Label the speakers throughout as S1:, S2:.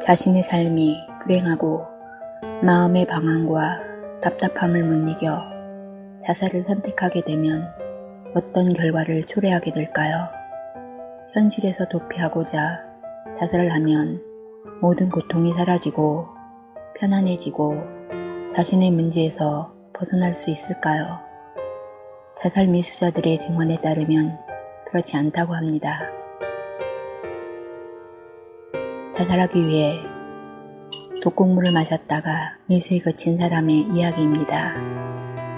S1: 자신의 삶이 불행하고 마음의 방황과 답답함을 못 이겨 자살을 선택하게 되면 어떤 결과를 초래하게 될까요? 현실에서 도피하고자 자살을 하면 모든 고통이 사라지고 편안해지고 자신의 문제에서 벗어날 수 있을까요? 자살 미수자들의 증언에 따르면 그렇지 않다고 합니다. 자살하기 위해 독곡물을 마셨다가 미수에 그친 사람의 이야기입니다.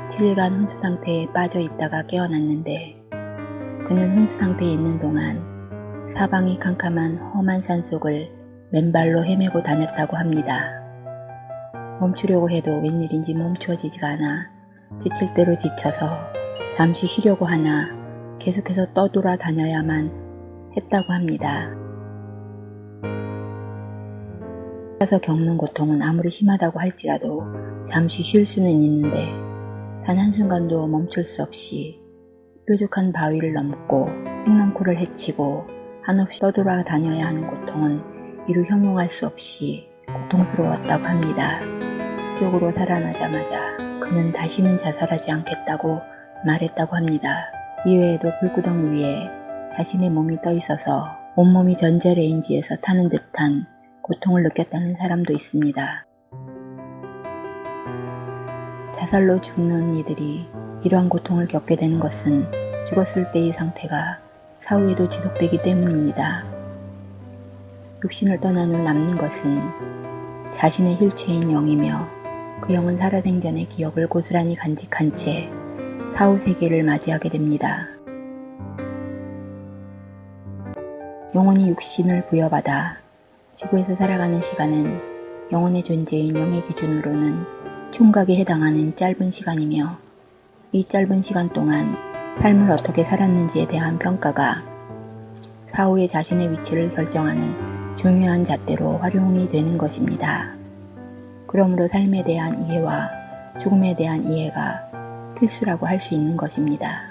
S1: 7일간 혼수 상태에 빠져 있다가 깨어났는데 그는 혼수 상태에 있는 동안 사방이 캄캄한 험한 산속을 맨발로 헤매고 다녔다고 합니다. 멈추려고 해도 웬일인지 멈추어지지가 않아 지칠 대로 지쳐서 잠시 쉬려고 하나 계속해서 떠돌아 다녀야만 했다고 합니다. 가서 겪는 고통은 아무리 심하다고 할지라도 잠시 쉴 수는 있는데 단 한순간도 멈출 수 없이 뾰족한 바위를 넘고 횡랑코를 헤치고 한없이 떠돌아 다녀야 하는 고통은 이루 형용할 수 없이 고통스러웠다고 합니다. 쪽으로 살아나자마자 그는 다시는 자살하지 않겠다고 말했다고 합니다. 이외에도 불구덩 위에 자신의 몸이 떠 있어서 온몸이 전자레인지에서 타는 듯한 고통을 느꼈다는 사람도 있습니다. 자살로 죽는 이들이 이러한 고통을 겪게 되는 것은 죽었을 때의 상태가 사후에도 지속되기 때문입니다. 육신을 떠난 후 남는 것은 자신의 실체인 영이며 그 영은 살아생전의 기억을 고스란히 간직한 채 사후 세계를 맞이하게 됩니다. 영혼이 육신을 부여받아 지구에서 살아가는 시간은 영혼의 존재인 영의 기준으로는 총각에 해당하는 짧은 시간이며 이 짧은 시간 동안 삶을 어떻게 살았는지에 대한 평가가 사후의 자신의 위치를 결정하는 중요한 잣대로 활용이 되는 것입니다. 그러므로 삶에 대한 이해와 죽음에 대한 이해가 필수라고 할 수 있는 것입니다.